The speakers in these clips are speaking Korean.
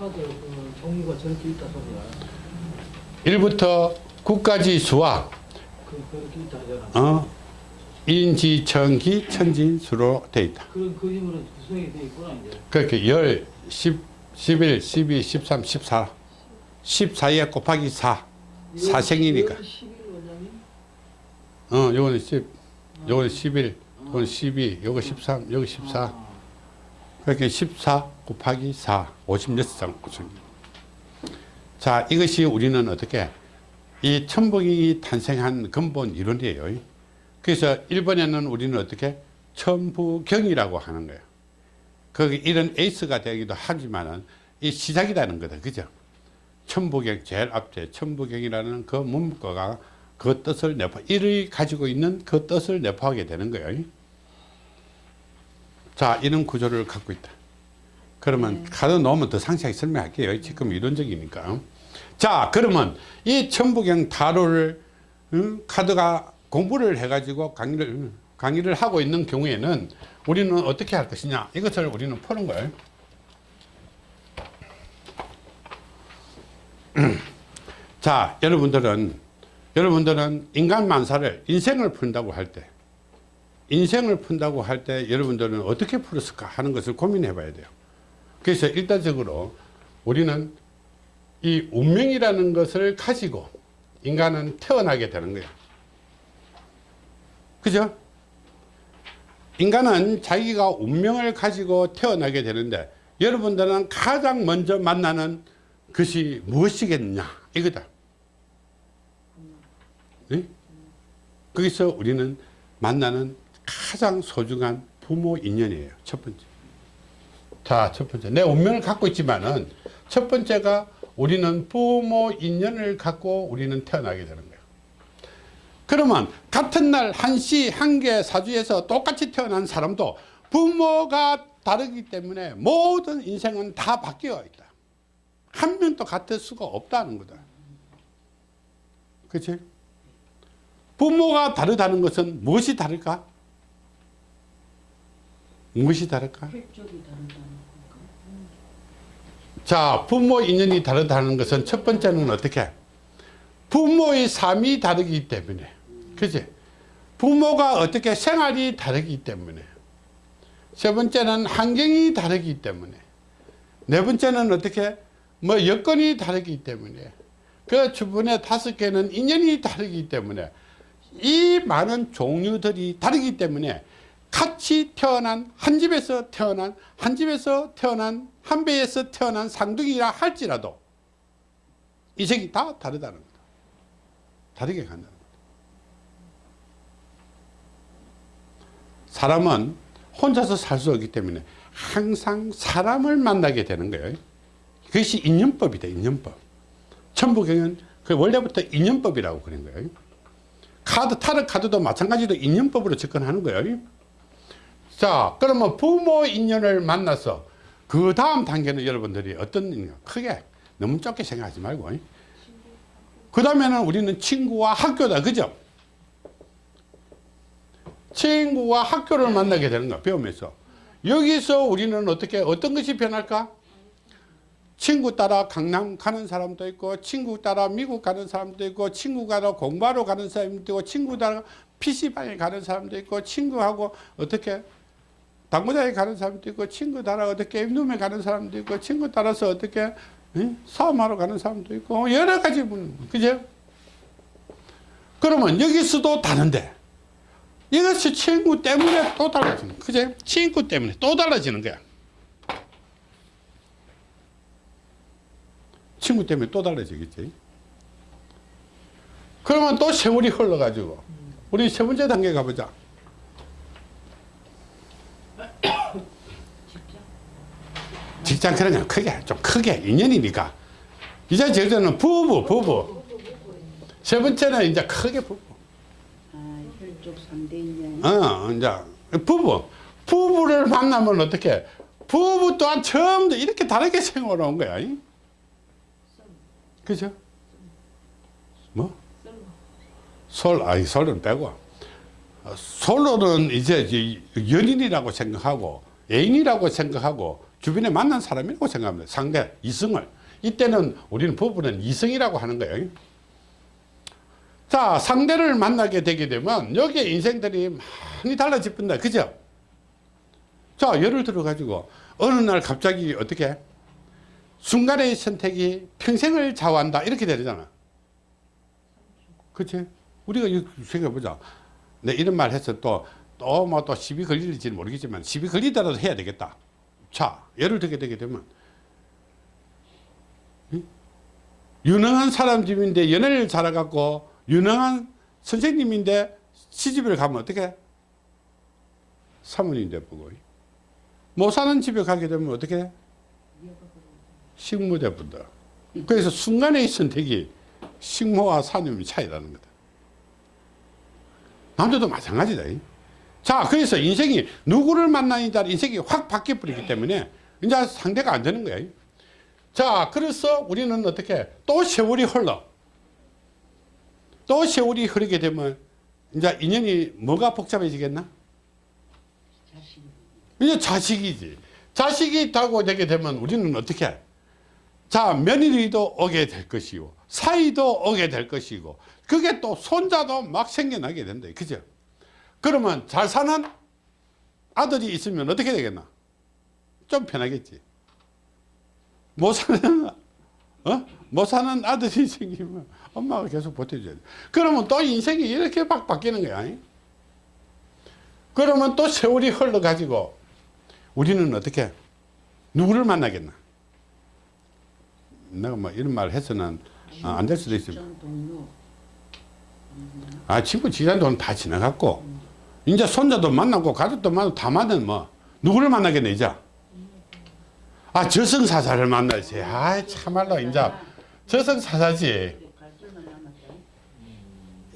카드 그 종류가 저렇게 있다 소리야. 1부터 9까지 수와 그 그렇게 있다 하잖아. 어, 인지, 천기, 천진수로 돼 있다. 그런 그림으로 구성이 돼 있구나 이제. 그렇게 10, 10, 11, 12, 13, 14 14에 곱하기 4 사생이니까 11 원장님. 어, 요거는 10 요거는 11 요거는 12 요거 13 여기 14 아, 그렇게 14 곱하기 4 56장 구성입니다. 자 이것이 우리는 어떻게 이 천복이 탄생한 근본 이론이에요. 그래서 일본에는 우리는 어떻게 천부경이라고 하는 거예요. 거기 이런 에이스가 되기도 하지만은 이 시작이라는 거다. 그죠? 천부경 제일 앞에 천부경이라는 그 문구가 그 뜻을 내포 이를 가지고 있는 그 뜻을 내포하게 되는 거예요 자 이런 구조를 갖고 있다. 그러면 카드 놓으면 더 상세하게 설명할게요. 지금 이론적이니까. 자 그러면 이 천부경 타로를 응, 카드가 공부를 해 가지고 강의를 강의를 하고 있는 경우에는 우리는 어떻게 할 것이냐? 이것을 우리는 푸는 거예요. 자 여러분들은 여러분들은 인간 만사를 인생을 푼다고 할 때 인생을 푼다고 할 때 여러분들은 어떻게 풀었을까 하는 것을 고민해 봐야 돼요 그래서 일단적으로 우리는 이 운명이라는 것을 가지고 인간은 태어나게 되는 거예요 그죠? 인간은 자기가 운명을 가지고 태어나게 되는데 여러분들은 가장 먼저 만나는 것이 무엇이겠냐 이거다 네? 거기서 우리는 만나는 가장 소중한 부모 인연이에요 첫 번째 자, 첫 번째. 내 운명을 갖고 있지만은 첫 번째가 우리는 부모 인연을 갖고 우리는 태어나게 되는 거예요. 그러면 같은 날 한시, 한계, 사주에서 똑같이 태어난 사람도 부모가 다르기 때문에 모든 인생은 다 바뀌어 있다. 한 명도 같을 수가 없다는 거다. 그치? 부모가 다르다는 것은 무엇이 다를까? 무엇이 다를까? 자 부모 인연이 다르다는 것은 첫 번째는 어떻게? 부모의 삶이 다르기 때문에. 그지? 부모가 어떻게 생활이 다르기 때문에. 세 번째는 환경이 다르기 때문에. 네 번째는 어떻게? 뭐 여건이 다르기 때문에. 그 주변에 다섯 개는 인연이 다르기 때문에. 이 많은 종류들이 다르기 때문에 같이 태어난 한 집에서 태어난 한 집에서 태어난 한 배에서 태어난 쌍둥이라 할지라도 이색이 다 다르다는 거다. 다르게 간다는 거다. 사람은 혼자서 살 수 없기 때문에 항상 사람을 만나게 되는 거예요. 그것이 인연법이다. 인연법. 천부경은 그 원래부터 인연법이라고 그런 거예요. 카드 타르 카드도 마찬가지로 인연법으로 접근하는 거예요. 자 그러면 부모 인연을 만나서 그 다음 단계는 여러분들이 어떤 인연? 크게. 너무 좁게 생각하지 말고. 그 다음에는 우리는 친구와 학교다. 그죠? 친구와 학교를 만나게 되는 거야 배우면서. 여기서 우리는 어떻게 어떤 것이 변할까? 친구 따라 강남 가는 사람도 있고 친구 따라 미국 가는 사람도 있고 친구 따라 공부하러 가는 사람도 있고 친구 따라 PC방에 가는 사람도 있고 친구하고 어떻게 당구장에 가는 사람도 있고 친구 따라 어떻게 게임룸에 가는 사람도 있고 친구 따라서 어떻게 응? 싸움하러 가는 사람도 있고 여러 가지 분 그죠? 그러면 여기서도 다른데 이것이 친구 때문에 또 달라지는 그죠? 친구 때문에 또 달라지는 거야 친구 때문에 또 달라지겠지 그러면 또 세월이 흘러가지고 우리 세 번째 단계 가보자 직장 그러냐? 크게. 좀 크게. 인연이니까. 이제 제주는 부부 부부. 세 번째는 이제 크게 부부. 아, 혈족 상대 인연. 어 이제 부부. 부부를 만나면 어떻게? 부부 또한 처음부터 이렇게 다르게 생활해 온 거야 이? 그죠? 뭐? 솔, 아니 솔은 빼고. 어, 솔로는 이제 이 연인이라고 생각하고 애인이라고 생각하고 주변에 만난 사람이라고 생각합니다. 상대, 이성을. 이때는 우리는 부부는 이성이라고 하는 거예요. 자, 상대를 만나게 되게 되면 여기에 인생들이 많이 달라집니다. 그죠? 자, 예를 들어 가지고 어느 날 갑자기 어떻게 순간의 선택이 평생을 좌우한다. 이렇게 되잖아. 그치? 우리가 생각해보자. 내 이런 말 해서 또, 또 뭐 또 시비 걸릴지는 모르겠지만 시비 걸리더라도 해야 되겠다. 자, 예를 들게 되게 되면 응? 유능한 사람 집인데 연애를 잘해갖고 유능한 선생님인데 시집을 가면 어떻게? 사모님 돼보고 못 사는 집에 가게 되면 어떻게? 식모 돼본다. 그래서 순간의 선택이 식모와 사념의 차이라는 거다. 남자도 마찬가지다. 자, 그래서 인생이 누구를 만나느냐에 따라 인생이 확 바뀌어 버리기 때문에 이제 상대가 안 되는 거야. 자, 그래서 우리는 어떻게 또 세월이 흘러. 또 세월이 흐르게 되면 이제 인연이 뭐가 복잡해지겠나? 이제 자식이지. 자식이 있다고 되게 되면 우리는 어떻게 해? 자, 며느리도 오게 될 것이고, 사이도 오게 될 것이고, 그게 또 손자도 막 생겨나게 된다. 그죠? 그러면 잘 사는 아들이 있으면 어떻게 되겠나? 좀 편하겠지. 못 사는, 어? 못 사는 아들이 생기면 엄마가 계속 버텨줘야 돼. 그러면 또 인생이 이렇게 막 바뀌는 거야. 잉? 그러면 또 세월이 흘러가지고 우리는 어떻게 누구를 만나겠나? 내가 뭐 이런 말 해서는 아, 안될 수도 동료. 아 친구 지간 돈 다 지나갔고 이제 손자도 만나고 가족도 만나고 다 만나면 뭐 누구를 만나겠네 이제? 아 저승사자를 만나지. 아 참말로 이제 저승사자지.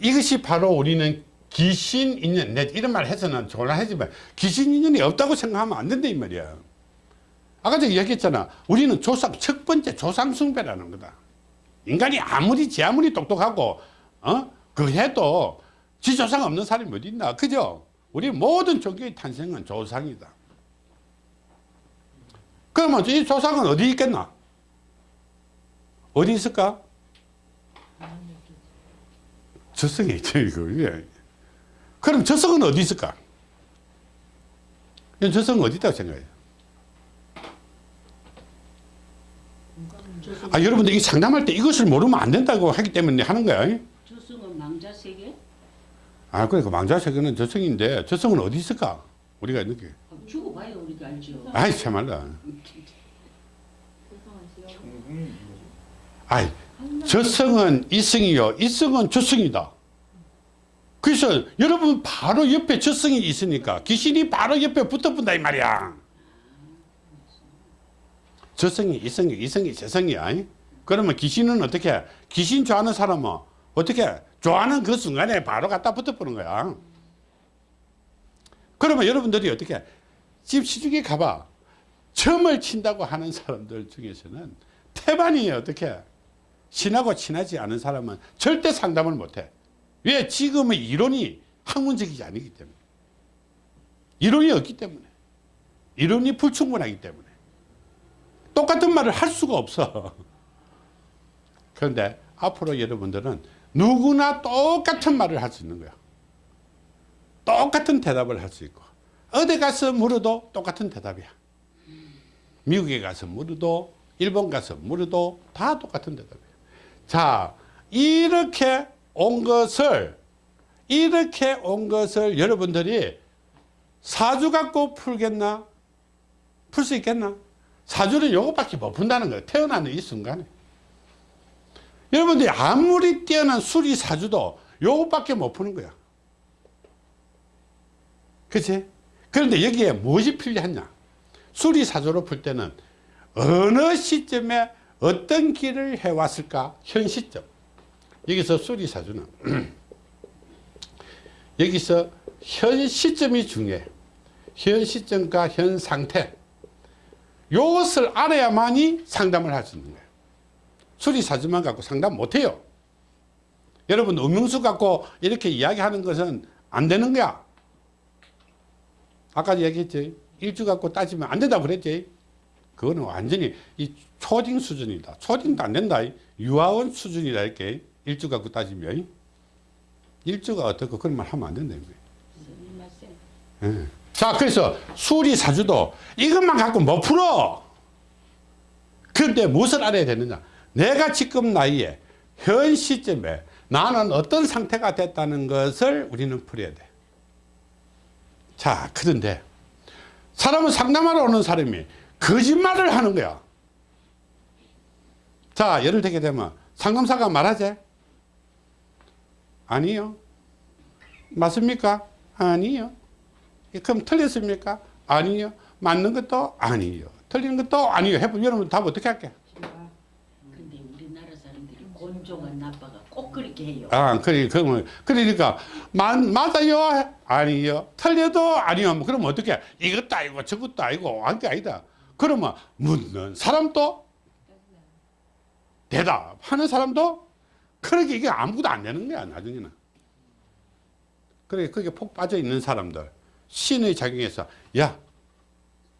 이것이 바로 우리는 귀신 인연 내 이런 말 해서는 곤란하지만 귀신 인연이 없다고 생각하면 안 된다 이 말이야. 아까 제가 얘기했잖아. 우리는 조상 첫 번째 조상 숭배라는 거다. 인간이 아무리 지 아무리 똑똑하고 어? 그 해도 지 조상 없는 사람이 어디 있나? 그죠? 우리 모든 종교의 탄생은 조상이다. 그러면 이 조상은 어디 있겠나? 어디 있을까? 저성이 있죠 이거. 예. 그럼 저성은 어디 있을까? 이 저성은 어디 있다고 생각해요? 아 여러분들 이 상담할 때 이것을 모르면 안 된다고 하기 때문에 하는 거야. 저승은? 아 그러니까 망자세계는 저성인데 저성은 어디 있을까? 우리가 이렇게. 아, 죽어봐야 우리가 알죠. 아이 참말라 아이 저성은 이성이요. 이성은 저성이다. 그래서 여러분 바로 옆에 저성이 있으니까 귀신이 바로 옆에 붙어본다 이 말이야. 저성이 이성이 이성이 저성이야. 그러면 귀신은 어떻게 해? 귀신 좋아하는 사람은 어떻게 해? 좋아하는 그 순간에 바로 갖다 붙어보는 거야 그러면 여러분들이 어떻게 해? 집 시중에 가봐 점을 친다고 하는 사람들 중에서는 태반이 어떻게 해? 신하고 친하지 않은 사람은 절대 상담을 못해 왜? 지금의 이론이 학문적이지 않기 때문에 이론이 없기 때문에 이론이 불충분하기 때문에 똑같은 말을 할 수가 없어 그런데 앞으로 여러분들은 누구나 똑같은 말을 할 수 있는 거야. 똑같은 대답을 할 수 있고. 어디 가서 물어도 똑같은 대답이야. 미국에 가서 물어도 일본 가서 물어도 다 똑같은 대답이야. 자 이렇게 온 것을 이렇게 온 것을 여러분들이 사주 갖고 풀겠나? 풀 수 있겠나? 사주는 요것밖에 못 푼다는 거예요 태어나는 이 순간에 여러분들이 아무리 뛰어난 수리 사주도 요것밖에 못 푸는 거야. 그치? 그런데 여기에 무엇이 필요하냐? 수리 사주로 풀 때는 어느 시점에 어떤 길을 해왔을까? 현 시점. 여기서 수리 사주는. 여기서 현 시점이 중요해. 현 시점과 현 상태. 이것을 알아야만이 상담을 할 수 있는 거예요 수리 사주만 갖고 상담 못해요 여러분 음명수 갖고 이렇게 이야기하는 것은 안 되는 거야 아까 얘기했지 일주 갖고 따지면 안 된다고 그랬지 그거는 완전히 이 초딩 수준이다. 초딩도 안 된다. 유아원 수준이다. 이렇게 일주 갖고 따지면. 일주가 어떻고 그런 말 하면 안 된다. 예. 자, 그래서 수리 사주도 이것만 갖고 못 풀어. 그런데 무엇을 알아야 되느냐? 내가 지금 나이에 현 시점에 나는 어떤 상태가 됐다는 것을 우리는 풀어야 돼. 자, 그런데 사람은 상담하러 오는 사람이 거짓말을 하는 거야. 자, 예를 들게 되면 상담사가 말하지? 아니요. 맞습니까? 아니요. 그럼 틀렸습니까? 아니요. 맞는 것도 아니요. 틀리는 것도 아니요. 해보면 여러분 답 어떻게 할게? 곤종한 나빠가 꼭 그렇게 해요. 아, 그래, 그러면, 그러니까, 맞, 맞아요? 아니요. 틀려도 아니요. 뭐 그러면 어떻게? 이것도 아니고 저것도 아니고 한 게 아니다. 그러면 묻는 사람도 대답하는 사람도 그렇게 이게 아무것도 안 되는 거야, 나중에는. 그래, 거기에 폭 빠져 있는 사람들. 신의 작용에서, 야,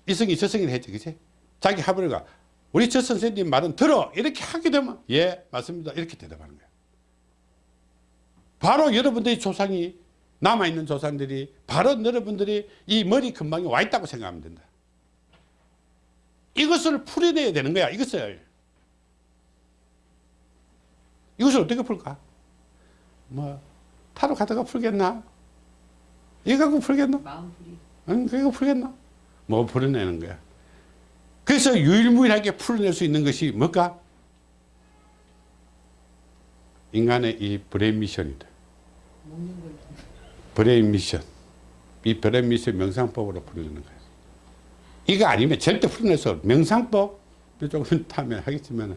이성이 저성이 했지, 그치? 자기 하버가 우리 저 선생님 말은 들어! 이렇게 하게 되면, 예, 맞습니다. 이렇게 대답하는 거야. 바로 여러분들의 조상이 남아있는 조상들이 바로 여러분들이 이 머리 근방에 와 있다고 생각하면 된다. 이것을 풀어내야 되는 거야. 이것을. 이것을 어떻게 풀까? 뭐 타로 가다가 풀겠나? 이거 갖고 풀겠나? 마음 풀이. 응, 그거 풀겠나? 뭐 풀어내는 거야. 그래서 유일무이하게 풀어낼 수 있는 것이 뭘까? 인간의 이 brain mission이다. brain mission. 이 brain mission 명상법으로 풀어내는 거예요. 이거 아니면 절대 풀어내서 명상법 조금 타면 하겠지만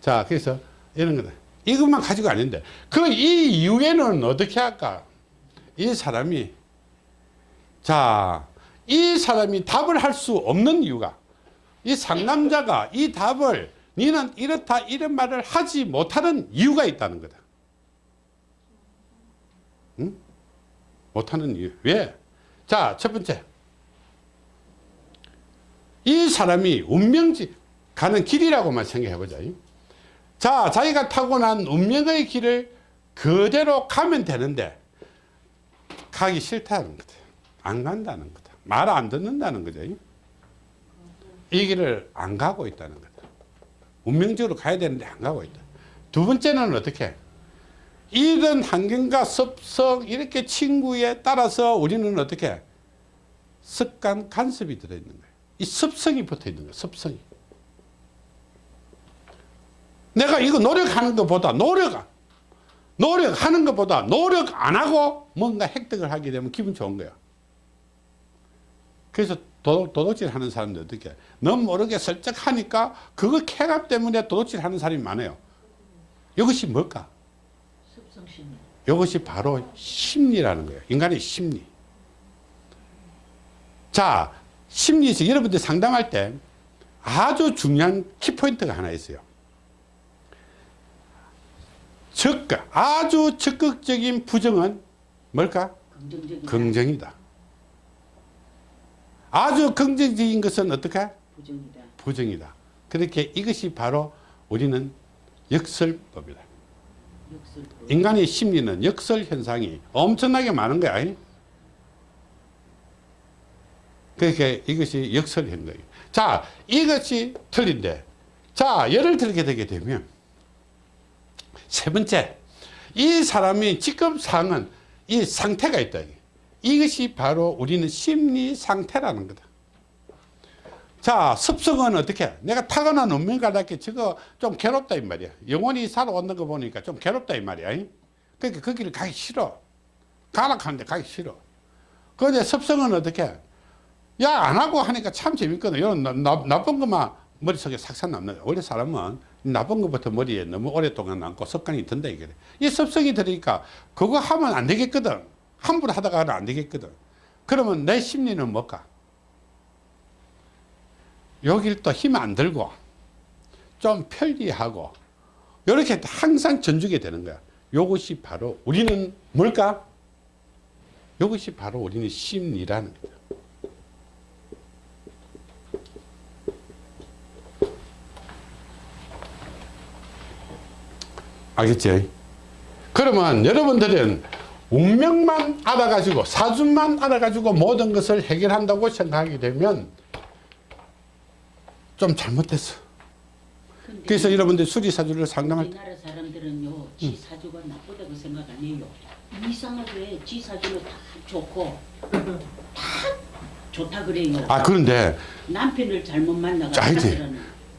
자 그래서 이런 거다. 이것만 가지고 아닌데 그 이 이후에는 어떻게 할까? 이 사람이 자 이 사람이 답을 할 수 없는 이유가 이 상남자가 이 답을 니는 이렇다 이런 말을 하지 못하는 이유가 있다는 거다. 응? 못하는 이유. 왜? 자, 첫 번째. 이 사람이 운명지 가는 길이라고만 생각해보자. 자, 자기가 타고난 운명의 길을 그대로 가면 되는데, 가기 싫다는 거다. 안 간다는 거다. 말 안 듣는다는 거죠. 이 길을 안 가고 있다는 거다. 운명적으로 가야 되는데 안 가고 있다. 두 번째는 어떻게? 이런 환경과 습성 이렇게 친구에 따라서 우리는 어떻게 습관 간섭이 들어있는 거예요. 이 습성이 붙어 있는 거예요. 습성이. 내가 이거 노력하는 것보다 노력 노력하는 것보다 노력 안 하고 뭔가 획득을 하게 되면 기분 좋은 거야. 그래서 도둑, 도둑질 하는 사람들 어떻게 해? 너무 모르게 슬쩍 하니까 그거 쾌감 때문에 도둑질 하는 사람이 많아요. 이것이 뭘까? 이것이 바로 심리라는 거예요. 인간의 심리. 자, 심리에서 여러분들 상담할 때 아주 중요한 키포인트가 하나 있어요. 적극, 아주 적극적인 부정은 뭘까? 긍정적인. 긍정이다. 아주 긍정적인 것은 어떻게? 부정이다. 부정이다. 그렇게 이것이 바로 우리는 역설법이다. 역설법. 인간의 심리는 역설 현상이 엄청나게 많은 거야. 그러니까 이것이 역설인 거예요. 자, 이것이 틀린데. 자, 예를 들게 되게 되면 세 번째, 이 사람이 지금 상은 이 상태가 있다. 이것이 바로 우리는 심리 상태라는 거다. 자, 습성은 어떻게? 내가 타고난 운명가답게 저거 좀 괴롭다 이 말이야. 영원히 살아오는 거 보니까 좀 괴롭다 이 말이야. 그러니까 거기를 가기 싫어. 가라 하는데 가기 싫어. 그런데 습성은 어떻게? 야, 안 하고 하니까 참 재밌거든. 이런 나, 나, 나쁜 것만 머릿속에 삭삭 남는 거야. 원래 사람은 나쁜 것부터 머리에 너무 오랫동안 남고 습관이 든다 이게. 이 습성이 들으니까 그거 하면 안 되겠거든. 함부로 하다가는 안 되겠거든. 그러면 내 심리는 뭘까? 여길 또 힘 안 들고 좀 편리하고 이렇게 항상 전주게 되는 거야. 이것이 바로 우리는 뭘까? 이것이 바로 우리는 심리라는 거야. 알겠지? 그러면 여러분들은 운명만 알아가지고 사주만 알아가지고 모든 것을 해결한다고 생각하게 되면 좀 잘못됐어. 그래서 여러분들 수리사주를 상담할 때 우리나라 사람들은요, 지 사주가 나쁘다고 생각 안 해요. 이상하게 지 사주는 다 좋고 다 좋다 그래요. 아 그런데 남편을 잘못 만나가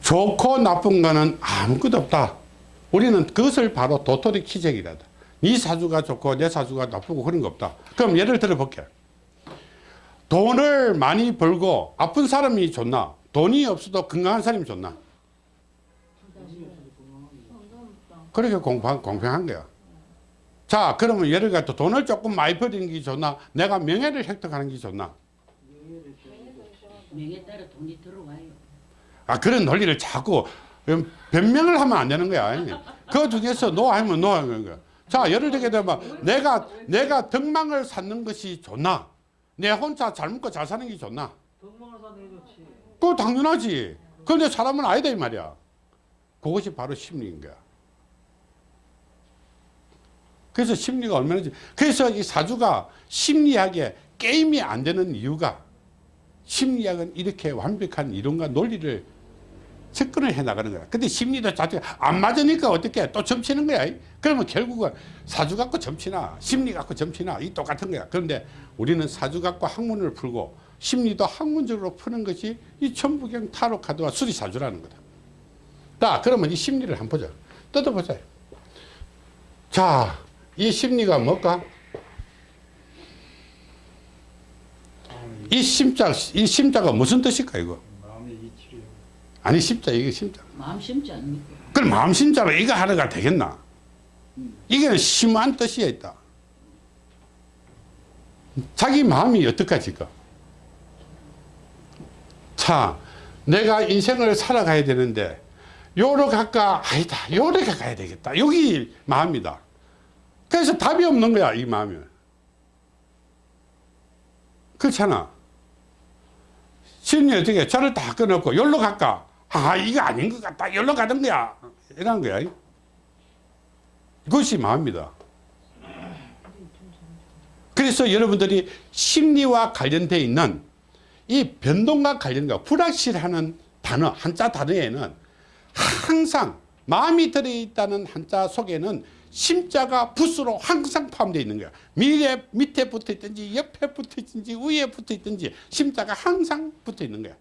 좋고 나쁜 거는 아무것도 없다. 우리는 그것을 바로 도토리 키재기라다. 네 사주가 좋고 내 사주가 나쁘고 그런 거 없다. 그럼 예를 들어 볼게. 돈을 많이 벌고 아픈 사람이 좋나? 돈이 없어도 건강한 사람이 좋나? 그렇게 공평, 공평한 거야. 자, 그러면 예를 들어 돈을 조금 많이 버리는 게 좋나? 내가 명예를 획득하는 게 좋나? 명에 따라 돈이 들어와요. 아 그런 논리를 자꾸 변명을 하면 안 되는 거야. 그 중에서 노하면 노 하는 거야. 자 예를 들게 되면 내가 내가 덕망을 쌓는 것이 좋나? 내 혼자 잘 먹고 잘 사는 게 좋나? 덕망을 사는 게 좋지. 그거 당연하지. 그런데 사람은 아니다 이 말이야. 그것이 바로 심리인 거야. 그래서 심리가 얼마나 지- 그래서 이 사주가 심리학에 게임이 안 되는 이유가 심리학은 이렇게 완벽한 이론과 논리를 접근을 해 나가는 거야. 근데 심리도 자체가 안 맞으니까 어떻게 또 점치는 거야. 그러면 결국은 사주 갖고 점치나 심리 갖고 점치나 이 똑같은 거야. 그런데 우리는 사주 갖고 학문을 풀고 심리도 학문적으로 푸는 것이 이 천부경 타로 카드와 수리사주라는 거다. 자, 그러면 이 심리를 한번 보자. 뜯어보자. 자, 이 심리가 뭘까? 이 심자, 이 심자가 무슨 뜻일까, 이거? 아니, 심자, 이게 심자. 마음 심지 않습니까? 그럼 마음 심자로 이거 하나가 되겠나? 이게 심한 뜻이 있다. 자기 마음이 어떡하지까? 자, 내가 인생을 살아가야 되는데, 요로 갈까? 아니다. 요로 가야 되겠다. 여기 마음이다. 그래서 답이 없는 거야, 이 마음이. 그렇잖아. 심리 어떻게, 저를 다 끊었고, 요로 갈까? 아, 이거 아닌 것 같다. 요로 가는 거야. 이런 거야. 그것이 마음이다. 그래서 여러분들이 심리와 관련되어 있는 이 변동과 관련과 불확실하는 단어, 한자 단어에는 항상 마음이 들어있다는 한자 속에는 심자가 붓으로 항상 포함되어 있는 거야. 밑에 붙어 있든지 옆에 붙어 있든지 위에 붙어 있든지 심자가 항상 붙어 있는 거야.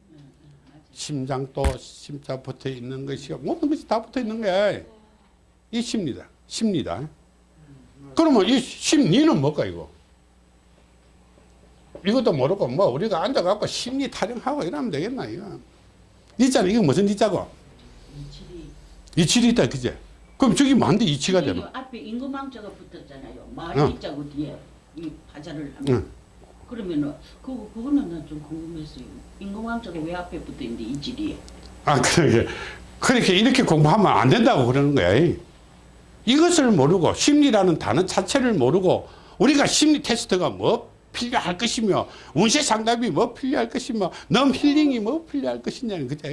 심장도 심자 붙어 있는 것이 모든 것이 다 붙어 있는 거야. 이 심리다. 심리다. 그러면 이 심리는 뭘까 이거? 이것도 모르고 뭐 우리가 앉아갖고 심리 타령하고 이러면 되겠나 이거? 니자는 이거 무슨 니자고? 이치리 있다 그제? 그럼 저기 뭔데 이치가 되나? 앞에 임금왕자가 붙었잖아요. 어. 마을 이자고 뒤에 이 화자를 하면 응. 그러면은 그거 그거는 난 좀 궁금했어요. 임금왕자가 왜 앞에 붙어 있는데 이질이 아 그러게 그렇게 이렇게 공부하면 안 된다고 그러는 거야. 이것을 모르고 심리라는 단어 자체를 모르고 우리가 심리 테스트가 뭐 필요할 것이며 운세 상담이 뭐 필요할 것이며 넘 힐링이 뭐 필요할 것이냐는 그죠?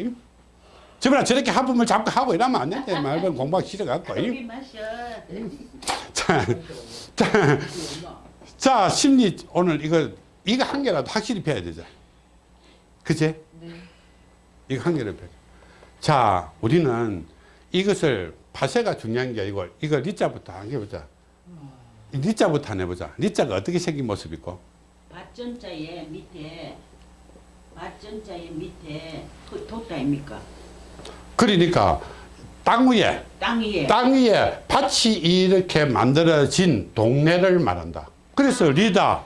저번에 저렇게 하품을 자꾸 하고 이러면 안 된다 말면 공부하기 싫어갖고. 자, 자, 자 심리 오늘 이거 이거 한 개라도 확실히 배워야 되죠 그제? 이거 한 개를 배워 자 우리는 이것을 파세가 중요한 게 아니고 이거 리자부터 한개 보자 이 리자부터 한번 해보자 리자가 어떻게 생긴 모습이고 밭전자의 밑에 밭전자의 밑에 그 돛다입니까? 그러니까 땅 위에 땅 위에 땅 위에 밭이 이렇게 만들어진 동네를 말한다. 그래서 리다.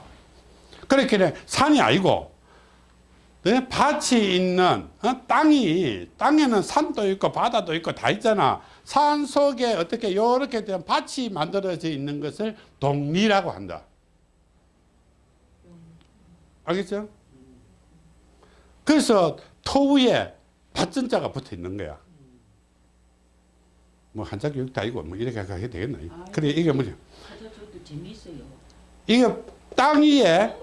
그렇게 산이 아니고 네? 밭이 있는 어? 땅이 땅에는 산도 있고 바다도 있고 다 있잖아. 산 속에 어떻게 이렇게 된 밭이 만들어져 있는 것을 동리라고 한다. 알겠죠? 그래서 토 위에 밭전자가 붙어 있는 거야. 뭐 한자 교육도 아니고 뭐 이렇게 하게 되겠나? 그래 이게 재미있어요. 이게 땅 위에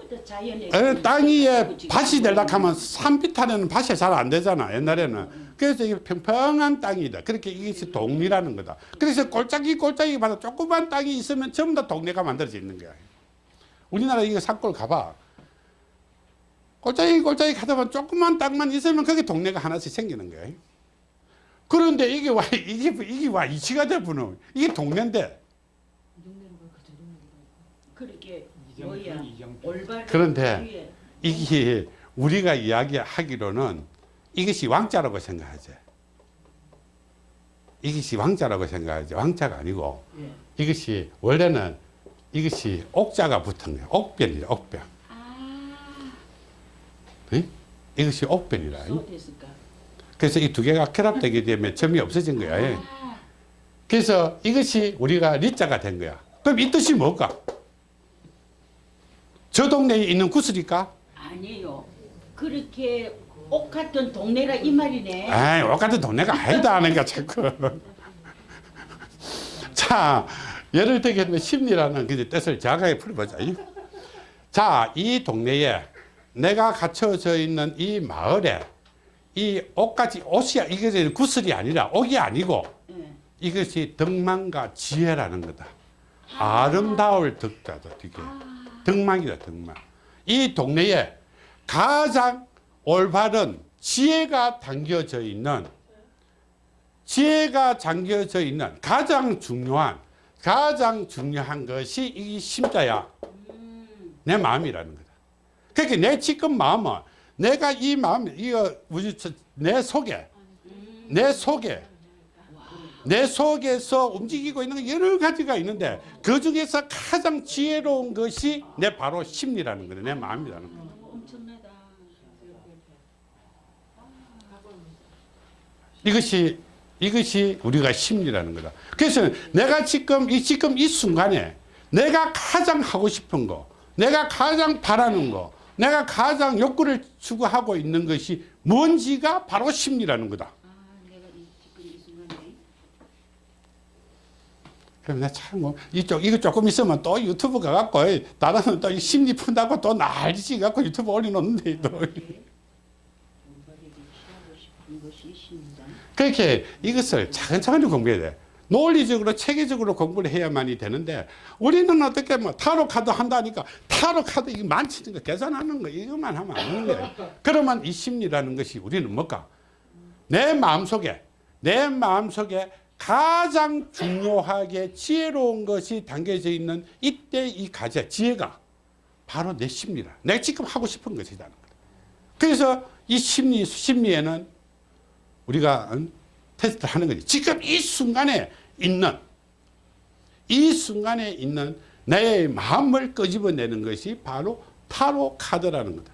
어, 땅 위에 밭이 되려고 하면 산비탈에는 밭이 잘 안 되잖아 옛날에는 그래서 이게 평평한 땅이다. 그렇게 이것이 동리라는 거다. 그래서 골짜기 골짜기 마다 조그만 땅이 있으면 전부 다 동네가 만들어져 있는 거야. 우리나라 이거 산골 가봐. 골짜기 골짜기 가다 보면 조그만 땅만 있으면 거기 동네가 하나씩 생기는 거야. 그런데 이게 와 이게 이게 와 이치가 돼부는 이게 동네인데 그렇게 그런데 이게 우리가 이야기하기로는 이것이 왕자라고 생각하지. 이것이 왕자라고 생각하지. 왕자가 아니고 예. 이것이 원래는 이것이 옥자가 붙은 거야. 옥변이야, 옥변. 아 응? 이것이 옥변이라. 그래서 이 두 개가 결합되게 되면 점이 없어진 거야. 예. 아, 그래서 이것이 우리가 리자가 된 거야. 그럼 이 뜻이 뭘까? 저 동네에 있는 구슬일까? 아니에요 그렇게 옥 같은 동네라 이 말이네 에이, 옥 같은 동네가 아니다 하니까 자꾸. 자, 예를 들면 심리라는 그 뜻을 정확하게 풀어보자. 자, 이 동네에 내가 갇혀져 있는 이 마을에 이 옥같이 옷이 이게 구슬이 아니라 옥이 아니고 예. 이것이 덕망과 지혜라는 거다. 아 름다울 덕자다, 이게. 덕망이다, 덕망. 이 동네에 가장 올바른 지혜가 담겨져 있는, 지혜가 담겨져 있는 가장 중요한, 가장 중요한 것이 이 심자야. 내 마음이라는 거다. 그러니까 내 지금 마음은 내가 이 마음, 이거 저- 내 속에, 내 속에 내 속에서 움직이고 있는 거 여러 가지가 있는데 그 중에서 가장 지혜로운 것이 내 바로 심리라는 거예요. 내 마음이라는 거예요. 이것이 이것이 우리가 심리라는 거다. 그래서 내가 지금 이 지금 이 순간에 내가 가장 하고 싶은 거, 내가 가장 바라는 거, 내가 가장 욕구를 추구하고 있는 것이 뭔지가 바로 심리라는 거다. 아 내가 이, 지금 이 순간에 그럼 내참 뭐, 이쪽, 이거 조금 있으면 또 유튜브 가갖고, 나는 또이 심리 푼다고 또 난리지 갖고 유튜브 올려놓는데, 또. 그렇게 이것을 차근차근히 공부해야 돼. 논리적으로, 체계적으로 공부를 해야만이 되는데, 우리는 어떻게 뭐, 타로 카드 한다니까, 타로 카드 이거 만치는 거, 계산하는 거, 이것만 하면 안 되는 거야. 그러면 이 심리라는 것이 우리는 뭘까? 내 마음속에, 내 마음속에 가장 중요하게 지혜로운 것이 담겨져 있는 이때 이 가제, 지혜가 바로 내 심리라. 내가 지금 하고 싶은 것이라는 거다. 그래서 이 심리, 심리에는 우리가 음, 테스트를 하는 거지. 지금 이 순간에 있는, 이 순간에 있는 내 마음을 끄집어내는 것이 바로 타로 카드라는 거다.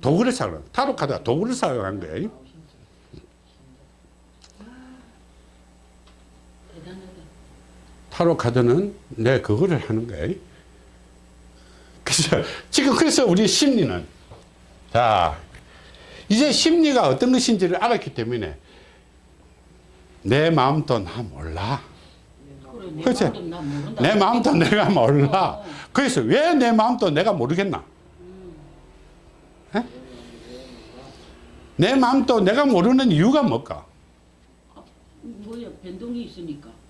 도구를 사용한, 타로 카드가 도구를 사용한 거예요. 대단하다 타로 카드는 내 그거를 하는 거예요. 그래서 지금 그래서 우리 심리는 자 이제 심리가 어떤 것인지를 알았기 때문에 내 마음도 나 몰라. 그래 내? 마음도 내 내가 몰라. 그래서 왜 내 마음도 내가 모르겠나? 에? 내 마음도 내가 모르는 이유가 뭘까? 뭐야 변동이 있으니까 변,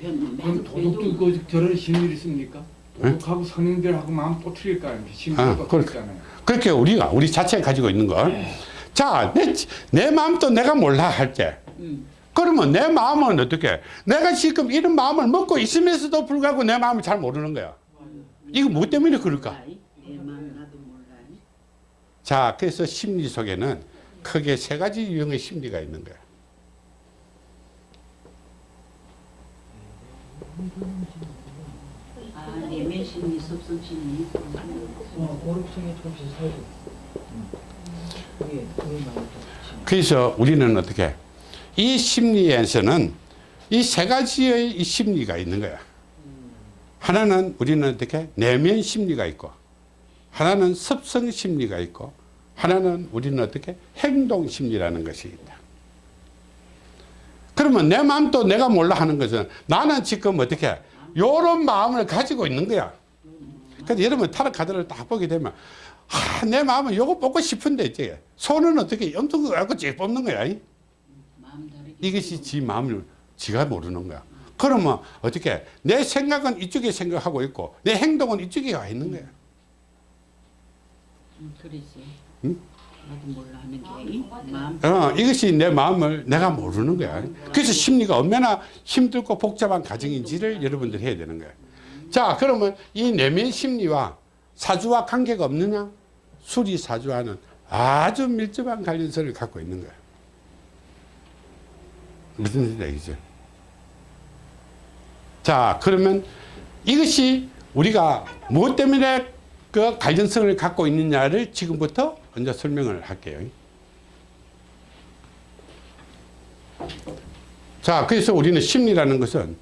그럼 변동 그 저런 심리를 있습니까? 도덕하고 성인들하고 마음 또 틀릴까? 아, 심리가 그렇게. 있잖아요. 그렇게 우리가 우리 자체가 가지고 있는 걸. 자, 내, 내 마음도 내가 몰라 할 때. 음. 그러면 내 마음은 어떻게? 내가 지금 이런 마음을 먹고 있으면서도 불구하고 내 마음을 잘 모르는 거야. 이거 뭐 때문에 그럴까? 자, 그래서 심리 속에는 크게 세 가지 유형의 심리가 있는 거야. 아 내면 심리 섭성 심리 어, 고립성이 조금씩 사라져. 그게 그게 많이 좀. 그래서 우리는 어떻게? 이 심리에서는 이 세 가지의 이 심리가 있는 거야. 하나는 우리는 어떻게? 내면 심리가 있고, 하나는 습성 심리가 있고, 하나는 우리는 어떻게? 행동 심리라는 것이 있다. 그러면 내 마음도 내가 몰라 하는 것은 나는 지금 어떻게? 요런 마음을 가지고 있는 거야. 그래서 여러분 타로 카드를 딱 보게 되면 아, 내 마음은 요거 뽑고 싶은데 이제 손은 어떻게 거 갖고 쭉 뽑는 거야. 이? 이것이 지 마음을 지가 모르는 거야. 그러면 어떻게 내 생각은 이쪽에 생각하고 있고 내 행동은 이쪽에 와 있는 거야. 음, 그랬어 응? 어, 이것이 내 마음을 내가 모르는 거야. 그래서 심리가 얼마나 힘들고 복잡한 과정인지를 여러분들 해야 되는 거야. 자, 그러면 이 내면 심리와 사주와 관계가 없느냐? 수리 사주와는 아주 밀접한 관련성을 갖고 있는 거야. 무슨 얘기죠? 자, 그러면 이것이 우리가 무엇 때문에 그 관련성을 갖고 있느냐를 지금부터 먼저 설명을 할게요. 자, 그래서 우리는 심리라는 것은